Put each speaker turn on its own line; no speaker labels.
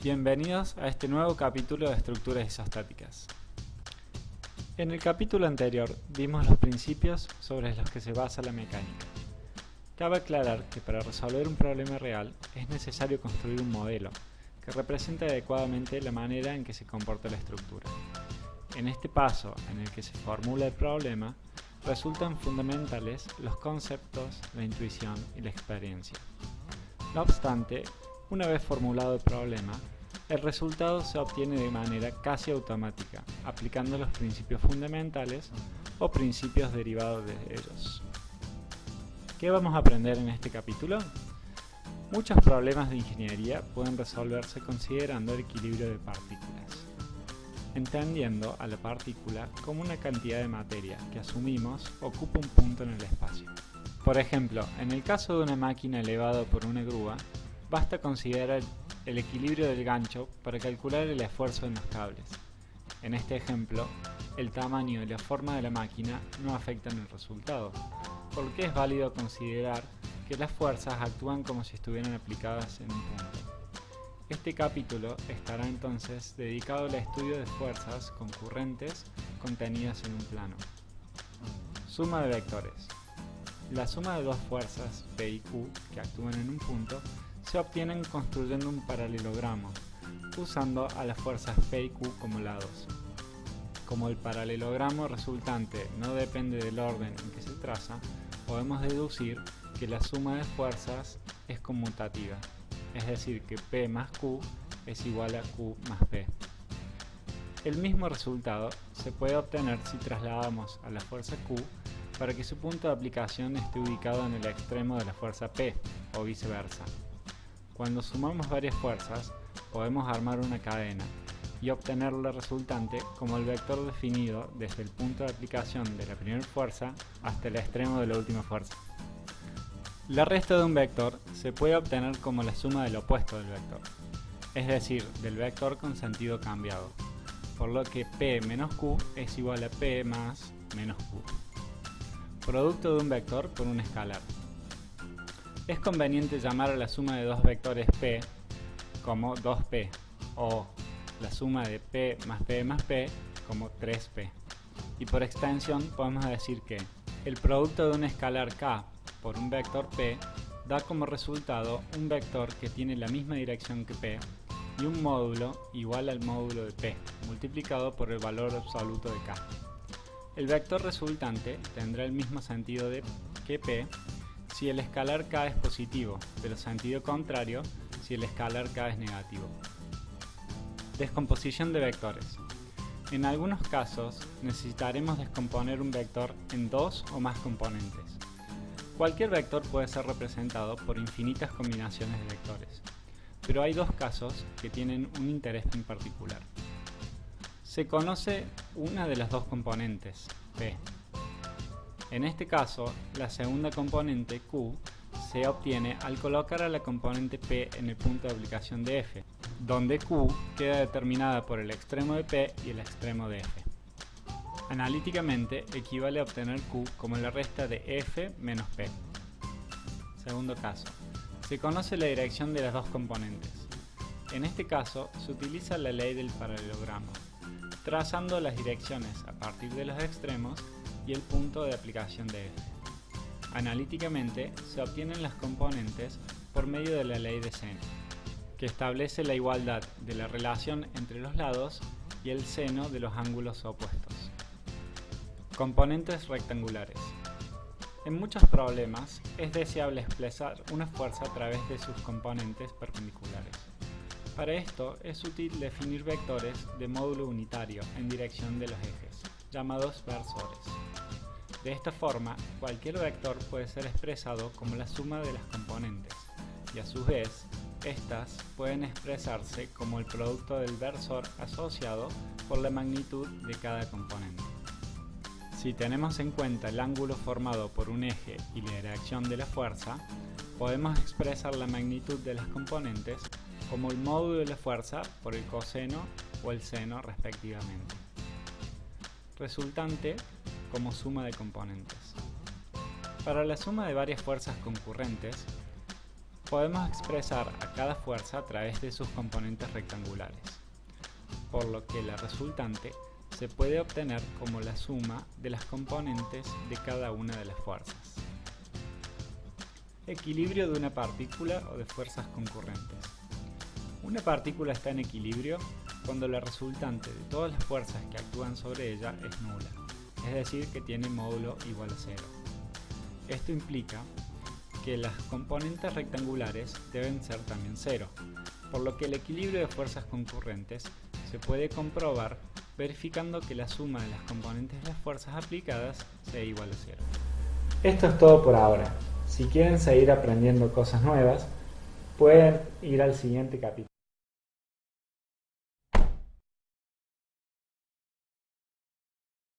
Bienvenidos a este nuevo capítulo de estructuras isostáticas. En el capítulo anterior vimos los principios sobre los que se basa la mecánica. Cabe aclarar que para resolver un problema real es necesario construir un modelo que represente adecuadamente la manera en que se comporta la estructura. En este paso en el que se formula el problema, resultan fundamentales los conceptos, la intuición y la experiencia. No obstante, una vez formulado el problema, el resultado se obtiene de manera casi automática, aplicando los principios fundamentales o principios derivados de ellos. ¿Qué vamos a aprender en este capítulo? Muchos problemas de ingeniería pueden resolverse considerando el equilibrio de partículas, entendiendo a la partícula como una cantidad de materia que asumimos ocupa un punto en el espacio. Por ejemplo, en el caso de una máquina elevada por una grúa, Basta considerar el equilibrio del gancho para calcular el esfuerzo en los cables. En este ejemplo, el tamaño y la forma de la máquina no afectan el resultado, porque es válido considerar que las fuerzas actúan como si estuvieran aplicadas en un punto. Este capítulo estará entonces dedicado al estudio de fuerzas concurrentes contenidas en un plano. Suma de vectores. La suma de dos fuerzas P y Q que actúan en un punto se obtienen construyendo un paralelogramo, usando a las fuerzas P y Q como lados. Como el paralelogramo resultante no depende del orden en que se traza, podemos deducir que la suma de fuerzas es conmutativa, es decir que P más Q es igual a Q más P. El mismo resultado se puede obtener si trasladamos a la fuerza Q para que su punto de aplicación esté ubicado en el extremo de la fuerza P, o viceversa. Cuando sumamos varias fuerzas, podemos armar una cadena y obtener la resultante como el vector definido desde el punto de aplicación de la primera fuerza hasta el extremo de la última fuerza. La resta de un vector se puede obtener como la suma del opuesto del vector, es decir, del vector con sentido cambiado, por lo que P menos Q es igual a P más menos Q. Producto de un vector por un escalar. Es conveniente llamar a la suma de dos vectores p como 2p o la suma de p más p más p como 3p. Y por extensión podemos decir que el producto de un escalar k por un vector p da como resultado un vector que tiene la misma dirección que p y un módulo igual al módulo de p multiplicado por el valor absoluto de k. El vector resultante tendrá el mismo sentido de que p si el escalar k es positivo, pero sentido contrario si el escalar k es negativo. Descomposición de vectores. En algunos casos necesitaremos descomponer un vector en dos o más componentes. Cualquier vector puede ser representado por infinitas combinaciones de vectores, pero hay dos casos que tienen un interés en particular. Se conoce una de las dos componentes, P, en este caso, la segunda componente Q se obtiene al colocar a la componente P en el punto de aplicación de F, donde Q queda determinada por el extremo de P y el extremo de F. Analíticamente equivale a obtener Q como la resta de F menos P. Segundo caso. Se conoce la dirección de las dos componentes. En este caso se utiliza la ley del paralelogramo, trazando las direcciones a partir de los extremos y el punto de aplicación de F. Analíticamente se obtienen las componentes por medio de la ley de seno, que establece la igualdad de la relación entre los lados y el seno de los ángulos opuestos. Componentes rectangulares. En muchos problemas es deseable expresar una fuerza a través de sus componentes perpendiculares. Para esto es útil definir vectores de módulo unitario en dirección de los ejes, llamados versores. De esta forma, cualquier vector puede ser expresado como la suma de las componentes, y a su vez, estas pueden expresarse como el producto del versor asociado por la magnitud de cada componente. Si tenemos en cuenta el ángulo formado por un eje y la dirección de la fuerza, podemos expresar la magnitud de las componentes como el módulo de la fuerza por el coseno o el seno respectivamente. Resultante como suma de componentes. Para la suma de varias fuerzas concurrentes, podemos expresar a cada fuerza a través de sus componentes rectangulares, por lo que la resultante se puede obtener como la suma de las componentes de cada una de las fuerzas. Equilibrio de una partícula o de fuerzas concurrentes. Una partícula está en equilibrio cuando la resultante de todas las fuerzas que actúan sobre ella es nula, es decir que tiene módulo igual a cero. Esto implica que las componentes rectangulares deben ser también cero, por lo que el equilibrio de fuerzas concurrentes se puede comprobar verificando que la suma de las componentes de las fuerzas aplicadas sea igual a cero. Esto es todo por ahora. Si quieren seguir aprendiendo cosas nuevas, pueden ir al siguiente capítulo.